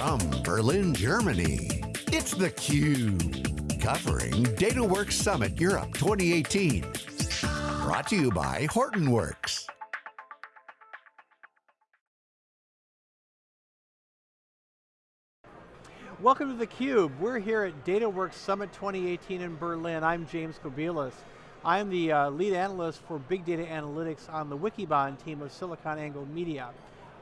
From Berlin, Germany, it's theCUBE. Covering DataWorks Summit Europe 2018. Brought to you by Hortonworks. Welcome to theCUBE. We're here at DataWorks Summit 2018 in Berlin. I'm James Kobielus. I'm the uh, lead analyst for Big Data Analytics on the Wikibon team of SiliconANGLE Media.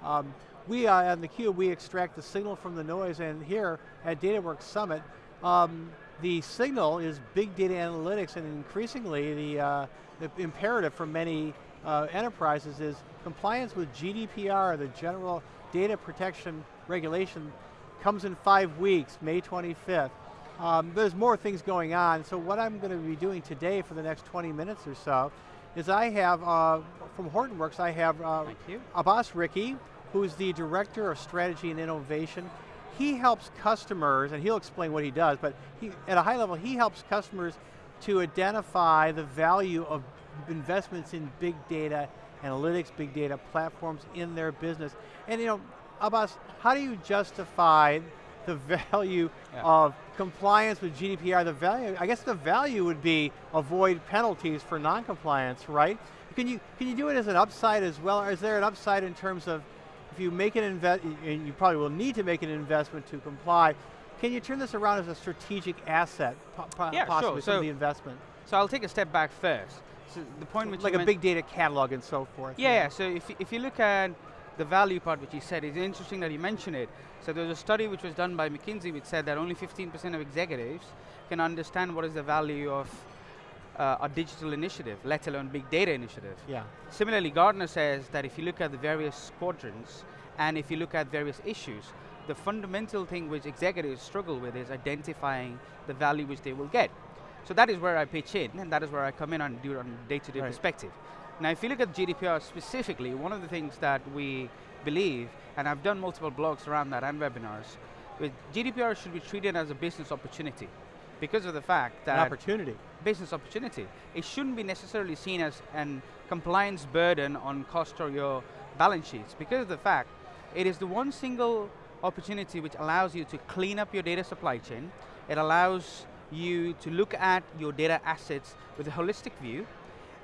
Um, we, uh, on theCUBE, we extract the signal from the noise and here at DataWorks Summit, um, the signal is big data analytics and increasingly the, uh, the imperative for many uh, enterprises is compliance with GDPR, the General Data Protection Regulation comes in five weeks, May 25th. Um, there's more things going on, so what I'm going to be doing today for the next 20 minutes or so is I have, uh, from Hortonworks, I have uh, Abbas Ricky, who's the Director of Strategy and Innovation. He helps customers, and he'll explain what he does, but he, at a high level, he helps customers to identify the value of investments in big data, analytics, big data platforms in their business. And you know, Abbas, how do you justify the value yeah. of compliance with GDPR? The value, I guess the value would be avoid penalties for non-compliance, right? Can you, can you do it as an upside as well? Or is there an upside in terms of if you make an invest, and you probably will need to make an investment to comply, can you turn this around as a strategic asset, yeah, possibly sure. so, the investment? So I'll take a step back first. So the point which like a big data catalog and so forth. Yeah, yeah. so if, if you look at the value part which you said, it's interesting that you mentioned it. So there was a study which was done by McKinsey which said that only 15% of executives can understand what is the value of uh, a digital initiative, let alone big data initiative. Yeah. Similarly, Gartner says that if you look at the various quadrants and if you look at various issues, the fundamental thing which executives struggle with is identifying the value which they will get. So that is where I pitch in, and that is where I come in and do it on a day-to-day -day right. perspective. Now if you look at GDPR specifically, one of the things that we believe, and I've done multiple blogs around that and webinars, with GDPR should be treated as a business opportunity because of the fact that- An opportunity. Business opportunity. It shouldn't be necessarily seen as an compliance burden on cost or your balance sheets because of the fact it is the one single opportunity which allows you to clean up your data supply chain. It allows you to look at your data assets with a holistic view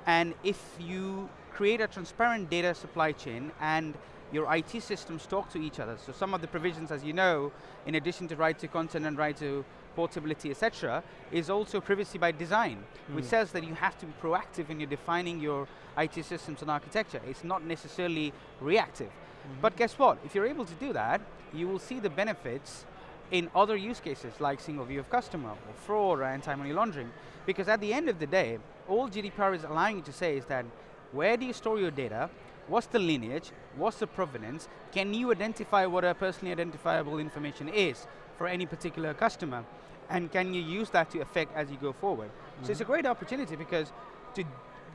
and if you create a transparent data supply chain and your IT systems talk to each other, so some of the provisions, as you know, in addition to right to content and right to portability, etc., is also privacy by design, mm. which says that you have to be proactive when you're defining your IT systems and architecture. It's not necessarily reactive. Mm -hmm. But guess what? If you're able to do that, you will see the benefits in other use cases like single view of customer or fraud or anti-money laundering. Because at the end of the day, all GDPR is allowing you to say is that where do you store your data, what's the lineage, what's the provenance, can you identify what a personally identifiable information is for any particular customer, and can you use that to affect as you go forward. Mm -hmm. So it's a great opportunity because to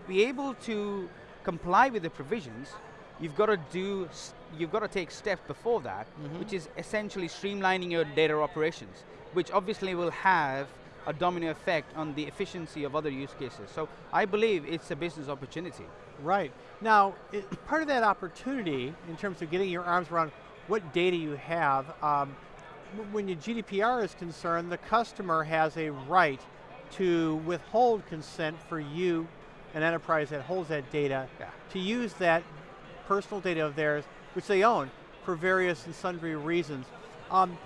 be able to comply with the provisions, you've got to do, you've got to take steps before that, mm -hmm. which is essentially streamlining your data operations, which obviously will have a domino effect on the efficiency of other use cases. So I believe it's a business opportunity. Right. Now, it, part of that opportunity, in terms of getting your arms around what data you have, um, when your GDPR is concerned, the customer has a right to withhold consent for you, an enterprise that holds that data, yeah. to use that personal data of theirs, which they own, for various and sundry reasons. Um,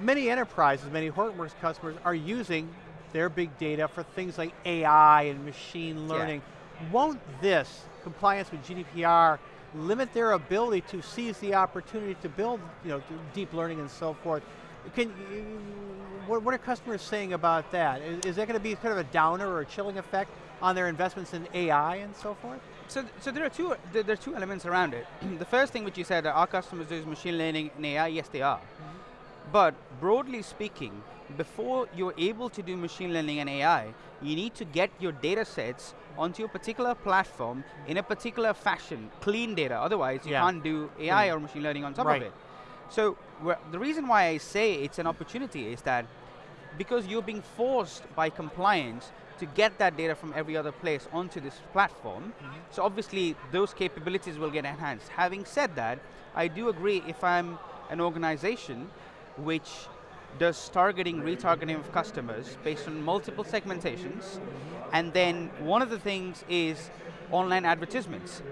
many enterprises, many Hortonworks customers are using their big data for things like AI and machine learning. Yeah. Won't this, compliance with GDPR, limit their ability to seize the opportunity to build you know, deep learning and so forth? Can, what, what are customers saying about that? Is, is that going to be kind of a downer or a chilling effect on their investments in AI and so forth? So, so there are two there are two elements around it. the first thing which you said, are customers doing machine learning and AI? Yes, they are. Mm -hmm. But broadly speaking, before you're able to do machine learning and AI, you need to get your data sets onto a particular platform in a particular fashion, clean data. Otherwise, you yeah. can't do AI mm. or machine learning on top right. of it. So the reason why I say it's an opportunity is that because you're being forced by compliance to get that data from every other place onto this platform. Mm -hmm. So obviously those capabilities will get enhanced. Having said that, I do agree if I'm an organization, which does targeting, retargeting of customers based on multiple segmentations, and then one of the things is online advertisements.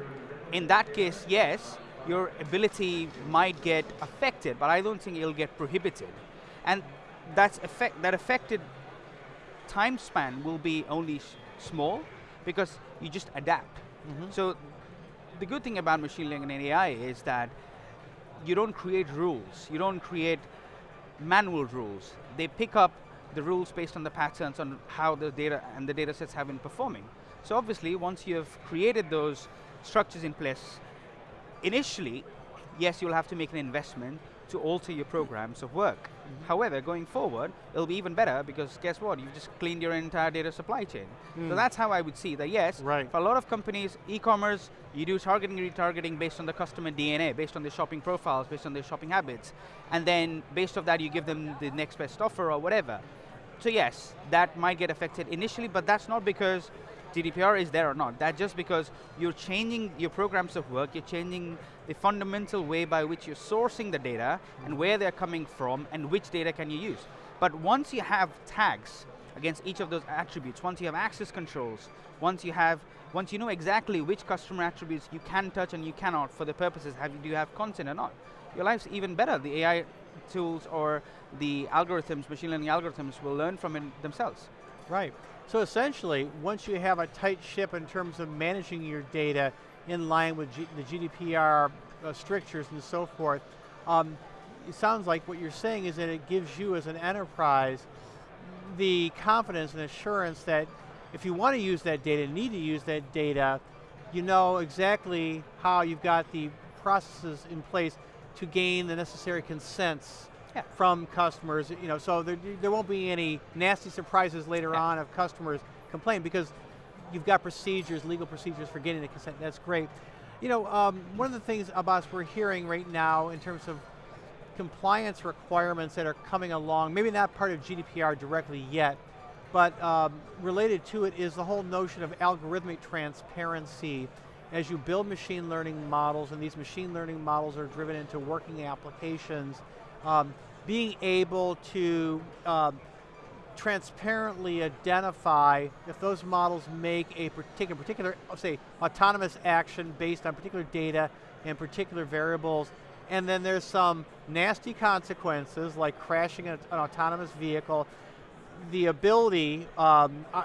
In that case, yes, your ability might get affected, but I don't think it'll get prohibited. And that's effect, that affected time span will be only small because you just adapt. Mm -hmm. So the good thing about machine learning and AI is that you don't create rules, you don't create manual rules. They pick up the rules based on the patterns on how the data and the data sets have been performing. So obviously, once you have created those structures in place, initially, yes, you'll have to make an investment to alter your programs of work. Mm -hmm. However, going forward, it'll be even better because guess what? You've just cleaned your entire data supply chain. Mm. So that's how I would see that yes, right. for a lot of companies, e-commerce, you do targeting and retargeting based on the customer DNA, based on their shopping profiles, based on their shopping habits. And then based off that, you give them the next best offer or whatever. So yes, that might get affected initially, but that's not because GDPR is there or not. That's just because you're changing your programs of work, you're changing the fundamental way by which you're sourcing the data and where they're coming from and which data can you use. But once you have tags against each of those attributes, once you have access controls, once you have, once you know exactly which customer attributes you can touch and you cannot for the purposes, have, do you have content or not, your life's even better. The AI tools or the algorithms, machine learning algorithms will learn from it themselves. Right. So essentially, once you have a tight ship in terms of managing your data in line with G the GDPR uh, strictures and so forth, um, it sounds like what you're saying is that it gives you as an enterprise the confidence and assurance that if you want to use that data, need to use that data, you know exactly how you've got the processes in place to gain the necessary consents yeah. from customers, you know, so there, there won't be any nasty surprises later yeah. on of customers complain because you've got procedures, legal procedures for getting the consent, that's great. You know, um, one of the things about we're hearing right now in terms of compliance requirements that are coming along, maybe not part of GDPR directly yet, but um, related to it is the whole notion of algorithmic transparency as you build machine learning models and these machine learning models are driven into working applications, um, being able to um, transparently identify if those models make a particular, particular, say, autonomous action based on particular data and particular variables, and then there's some nasty consequences like crashing an, an autonomous vehicle, the ability, um, uh,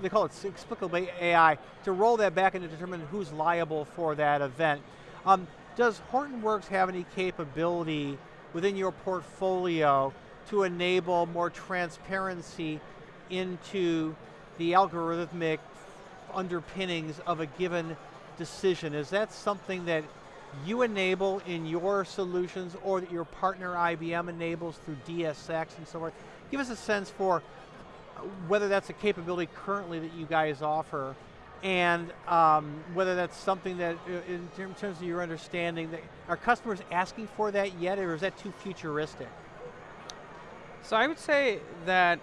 they call it explicable AI, to roll that back and to determine who's liable for that event. Um, does Hortonworks have any capability within your portfolio to enable more transparency into the algorithmic underpinnings of a given decision? Is that something that you enable in your solutions or that your partner IBM enables through DSX and so forth? Give us a sense for whether that's a capability currently that you guys offer and um, whether that's something that, uh, in terms of your understanding, that are customers asking for that yet, or is that too futuristic? So I would say that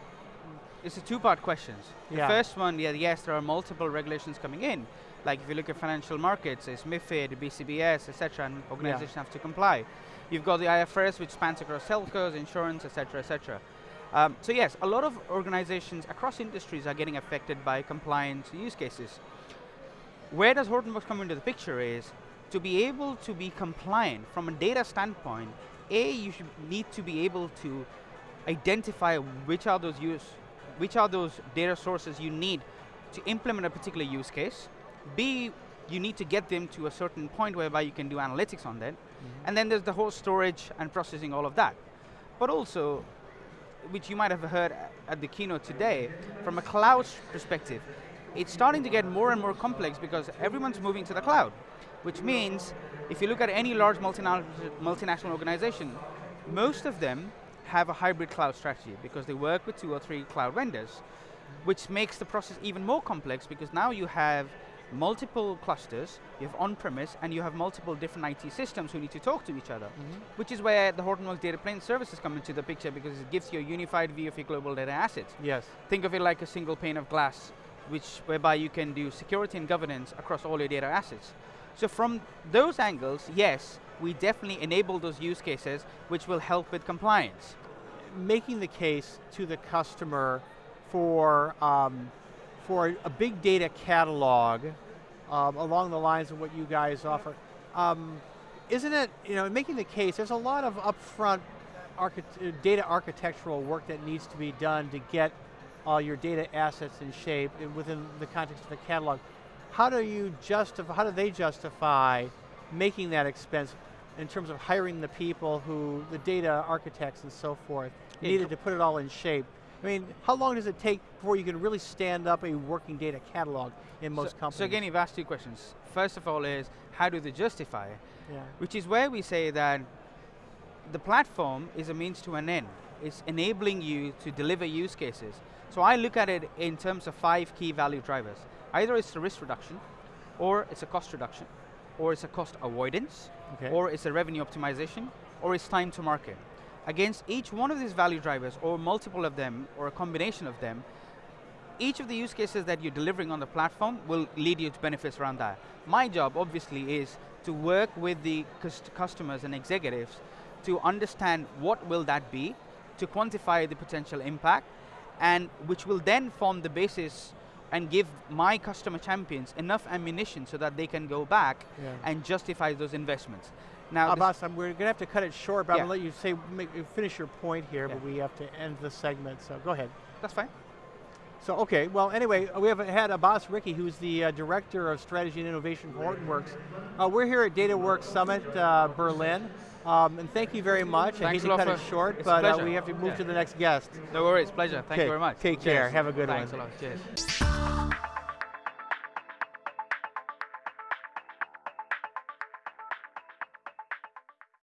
it's a two-part question. The yeah. first one, yeah, yes, there are multiple regulations coming in. Like if you look at financial markets, it's MIFID, BCBS, etc., and organizations yeah. have to comply. You've got the IFRS, which spans across telcos, insurance, etc., etc. Um, so yes, a lot of organizations across industries are getting affected by compliance use cases. Where does Hortonworks come into the picture is, to be able to be compliant from a data standpoint, A, you should need to be able to identify which are those use, which are those data sources you need to implement a particular use case. B, you need to get them to a certain point whereby you can do analytics on that. Mm -hmm. And then there's the whole storage and processing all of that. But also, which you might have heard at the keynote today, from a cloud perspective, it's starting to get more and more complex because everyone's moving to the cloud, which means if you look at any large multinational, multinational organization, most of them have a hybrid cloud strategy because they work with two or three cloud vendors, which makes the process even more complex because now you have multiple clusters, you have on-premise, and you have multiple different IT systems who need to talk to each other, mm -hmm. which is where the Hortonworks Data Plane services come into the picture because it gives you a unified view of your global data assets. Yes. Think of it like a single pane of glass, which whereby you can do security and governance across all your data assets. So from those angles, yes, we definitely enable those use cases which will help with compliance. Making the case to the customer for, um, for a big data catalog um, along the lines of what you guys offer, um, isn't it, you know, making the case, there's a lot of upfront archi data architectural work that needs to be done to get all your data assets in shape within the context of the catalog. How do you justify, how do they justify making that expense in terms of hiring the people who, the data architects and so forth, needed to put it all in shape? I mean, how long does it take before you can really stand up a working data catalog in most so, companies? So again, you've asked two questions. First of all is, how do they justify it? Yeah. Which is where we say that the platform is a means to an end. It's enabling you to deliver use cases. So I look at it in terms of five key value drivers. Either it's a risk reduction, or it's a cost reduction, or it's a cost avoidance, okay. or it's a revenue optimization, or it's time to market. Against each one of these value drivers, or multiple of them, or a combination of them, each of the use cases that you're delivering on the platform will lead you to benefits around that. My job, obviously, is to work with the customers and executives to understand what will that be, to quantify the potential impact, and which will then form the basis and give my customer champions enough ammunition so that they can go back yeah. and justify those investments. Now, Abbas, we're going to have to cut it short, but yeah. I'm going to let you say, make, finish your point here, yeah. but we have to end the segment, so go ahead. That's fine. So, okay, well, anyway, we have had Abbas Ricky, who's the uh, Director of Strategy and Innovation for Hortonworks. Uh, we're here at DataWorks Summit uh, Berlin. Um, and thank you very much. Thanks I hate to cut it short, but uh, we have to move yeah. to the next guest. No worries, pleasure. Thank you very much. Take Cheers. care. Have a good Thanks one. Thanks a lot. Cheers.